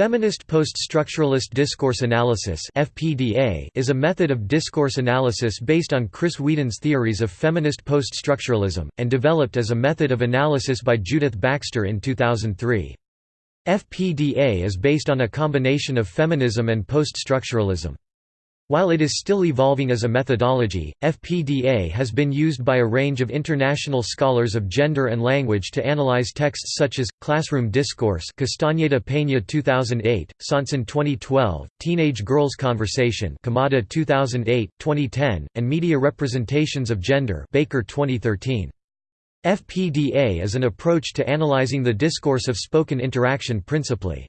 Feminist post-structuralist discourse analysis is a method of discourse analysis based on Chris Weedon's theories of feminist post-structuralism and developed as a method of analysis by Judith Baxter in 2003. FPDA is based on a combination of feminism and post-structuralism. While it is still evolving as a methodology, FPDA has been used by a range of international scholars of gender and language to analyze texts such as Classroom Discourse, Castañeda Peña 2008, Sauntson 2012, Teenage Girls Conversation, Kamada 2008, 2010, and Media Representations of Gender, Baker 2013. FPDA is an approach to analyzing the discourse of spoken interaction principally.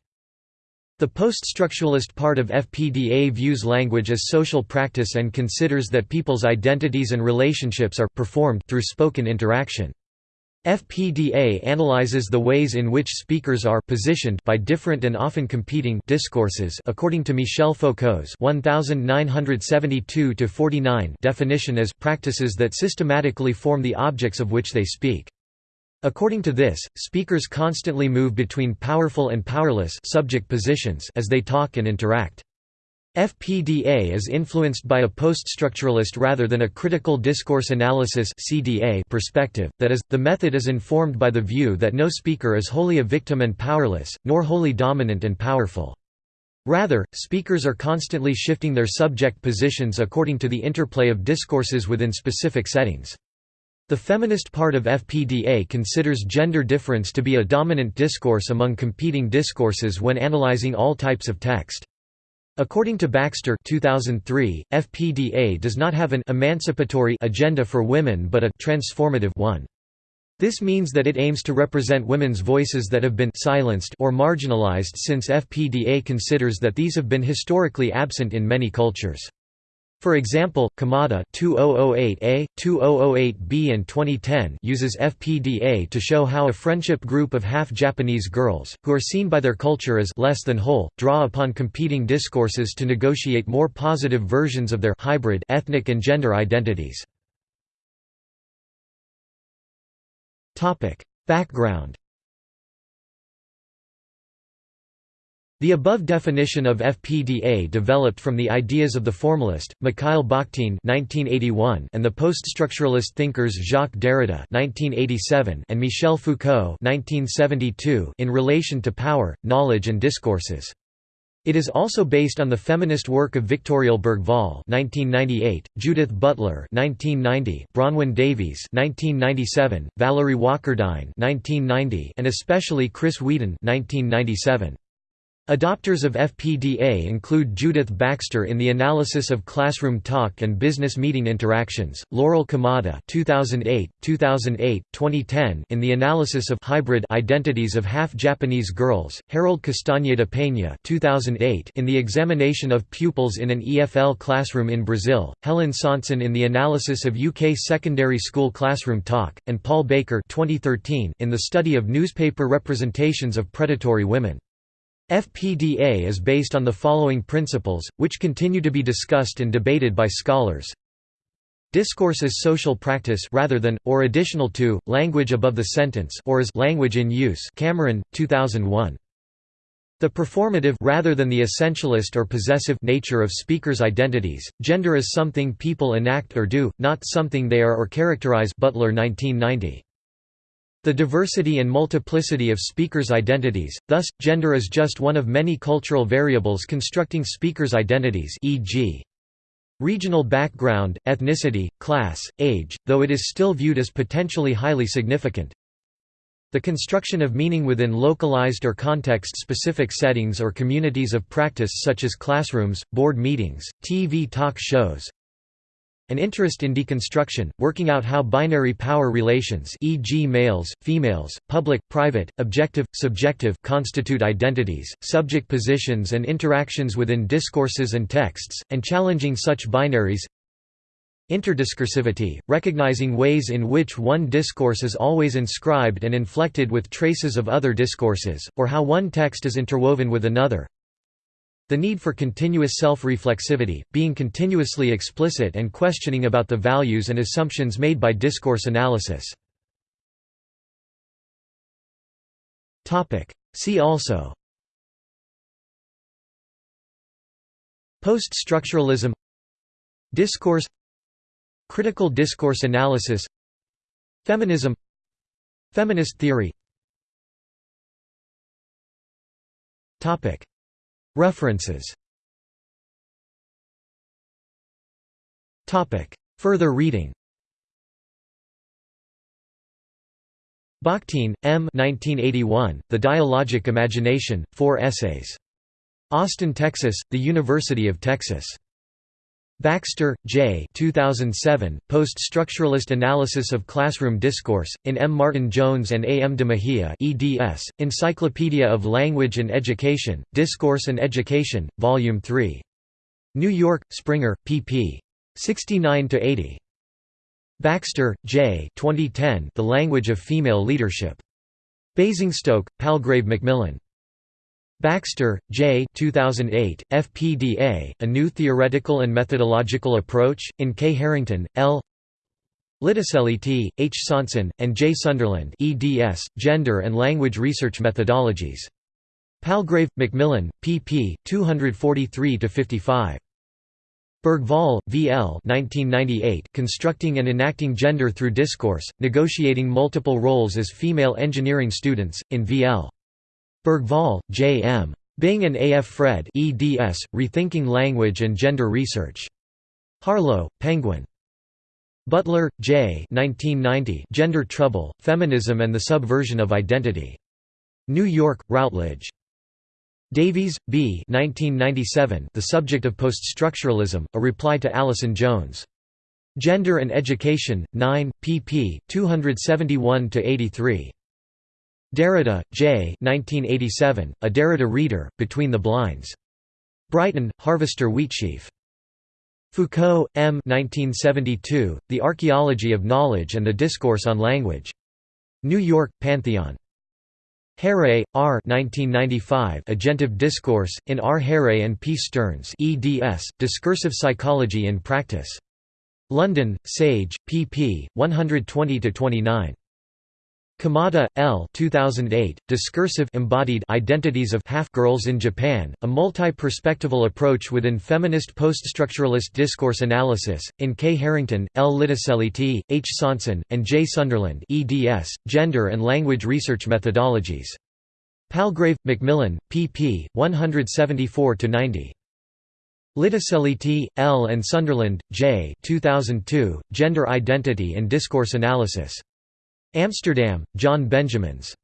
The post-structuralist part of FPDA views language as social practice and considers that people's identities and relationships are performed through spoken interaction. FPDA analyzes the ways in which speakers are positioned by different and often competing discourses according to Michel Foucault's 1972-49 definition as practices that systematically form the objects of which they speak. According to this, speakers constantly move between powerful and powerless subject positions as they talk and interact. FPDA is influenced by a post-structuralist rather than a critical discourse analysis (CDA) perspective, that is, the method is informed by the view that no speaker is wholly a victim and powerless, nor wholly dominant and powerful. Rather, speakers are constantly shifting their subject positions according to the interplay of discourses within specific settings. The feminist part of FPDA considers gender difference to be a dominant discourse among competing discourses when analyzing all types of text. According to Baxter 2003, FPDA does not have an emancipatory agenda for women but a transformative one. This means that it aims to represent women's voices that have been silenced or marginalized since FPDA considers that these have been historically absent in many cultures. For example, Kamada 2008A, 2008B and 2010 uses FPDA to show how a friendship group of half-Japanese girls, who are seen by their culture as less than whole, draw upon competing discourses to negotiate more positive versions of their hybrid ethnic and gender identities. Background The above definition of FPDA developed from the ideas of the formalist, Mikhail Bakhtin and the post-structuralist thinkers Jacques Derrida and Michel Foucault in relation to power, knowledge and discourses. It is also based on the feminist work of Victoria L. Bergvall (1998), Judith Butler (1990), Bronwyn Davies (1997), Valerie Walkerdine (1990), and especially Chris Weedon (1997). Adopters of FPDA include Judith Baxter in the analysis of classroom talk and business meeting interactions, Laurel Kamada 2008, 2008, 2010 in the analysis of hybrid identities of half-Japanese girls, Harold Castañeda Peña 2008 in the examination of pupils in an EFL classroom in Brazil, Helen Sauntson in the analysis of UK secondary school classroom talk, and Paul Baker 2013 in the study of newspaper representations of predatory women. FPDA is based on the following principles, which continue to be discussed and debated by scholars. Discourse is social practice rather than, or additional to, language above the sentence or as language in use Cameron, 2001. The performative rather than the essentialist or possessive nature of speakers' identities, gender is something people enact or do, not something they are or characterize Butler 1990. The diversity and multiplicity of speakers' identities, thus, gender is just one of many cultural variables constructing speakers' identities e.g. regional background, ethnicity, class, age, though it is still viewed as potentially highly significant. The construction of meaning within localized or context-specific settings or communities of practice such as classrooms, board meetings, TV talk shows, an interest in deconstruction, working out how binary power relations e.g. males, females, public, private, objective, subjective constitute identities, subject positions and interactions within discourses and texts, and challenging such binaries Interdiscursivity, recognizing ways in which one discourse is always inscribed and inflected with traces of other discourses, or how one text is interwoven with another the need for continuous self-reflexivity, being continuously explicit and questioning about the values and assumptions made by discourse analysis. See also. Post-structuralism. Discourse. Critical discourse analysis. Feminism. Feminist theory References Further reading Bakhtin, M. 1981, the Dialogic Imagination, Four Essays. Austin, Texas, The University of Texas. Baxter, J. 2007, Post-Structuralist Analysis of Classroom Discourse, in M. Martin Jones and A. M. de Mejia eds, Encyclopedia of Language and Education, Discourse and Education, Volume 3. New York, Springer, pp. 69–80. Baxter, J. 2010, The Language of Female Leadership. Basingstoke, Palgrave Macmillan. Baxter, J. 2008, FPDA, A New Theoretical and Methodological Approach, in K. Harrington, L. Litosseliti, H. Sauntson, and J. Sunderland eds, Gender and Language Research Methodologies. Palgrave, Macmillan, pp. 243–55. Bergvall, V. L. 1998, Constructing and Enacting Gender Through Discourse, Negotiating Multiple Roles as Female Engineering Students, in V. L. Bergvall, J. M. Bing and A. F. Fred eds, Rethinking Language and Gender Research. Harlow, Penguin. Butler, J. 1990, Gender Trouble, Feminism and the Subversion of Identity. New York, Routledge. Davies, B. 1997, the Subject of Poststructuralism, a reply to Allison Jones. Gender and Education, 9, pp. 271–83. Derrida, J. 1987, a Derrida Reader, Between the Blinds. Brighton, Harvester Wheatsheaf. Foucault, M. 1972, The Archaeology of Knowledge and the Discourse on Language. New York, Pantheon. Harre, R. 1995, Agentive Discourse, in R. Harre and P. Stearns eds, Discursive Psychology in Practice. London, Sage, pp. 120–29. Kamada, L. 2008, Discursive embodied Identities of Half-Girls in Japan, a multi-perspectival approach within feminist poststructuralist discourse analysis, in K. Harrington, L. Litosseliti, H. Sauntson, and J. Sunderland eds, Gender and Language Research Methodologies. Palgrave, Macmillan, pp. 174–90. Litosseliti, L. and Sunderland, J. 2002, Gender Identity and Discourse Analysis. Amsterdam, John Benjamins.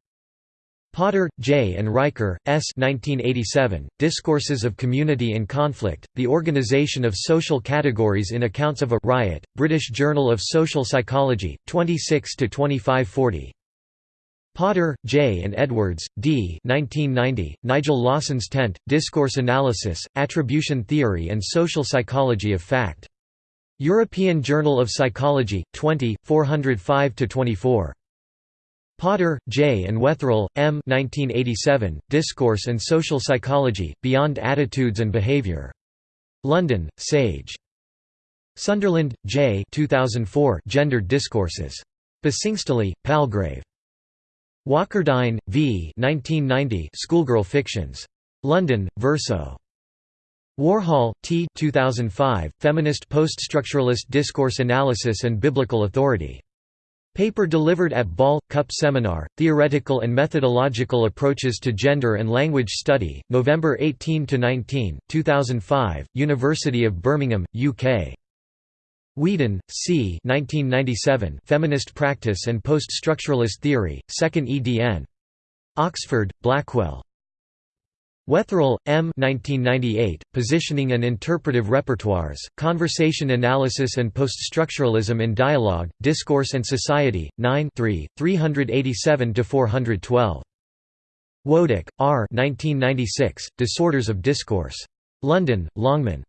Potter, J. and Reicher, S. 1987, Discourses of Community and Conflict, The Organization of Social Categories in Accounts of a Riot, British Journal of Social Psychology, 26–2540. Potter, J. and Edwards, D. 1990, Nigel Lawson's Tent, Discourse Analysis, Attribution Theory and Social Psychology of Fact. European Journal of Psychology, 20, 405–24. Potter, J. and Wetherell, M. 1987, Discourse and Social Psychology, Beyond Attitudes and Behavior. London, Sage. Sunderland, J. 2004, Gendered Discourses. Basingstoke, Palgrave. Walkerdine, V. 1990, Schoolgirl Fictions. London, Verso. Warhol, T. 2005, Feminist Poststructuralist Discourse Analysis and Biblical Authority. Paper delivered at Ball, Cup Seminar, Theoretical and Methodological Approaches to Gender and Language Study, November 18–19, 2005, University of Birmingham, UK. Weedon, C. 1997, Feminist Practice and Poststructuralist Theory, 2nd edn. Oxford, Blackwell. Wetherell, M. 1998, Positioning and Interpretive Repertoires, Conversation Analysis and Poststructuralism in Dialogue, Discourse and Society, 9 387–412. Wodak, R. 1996, Disorders of Discourse. London, Longman.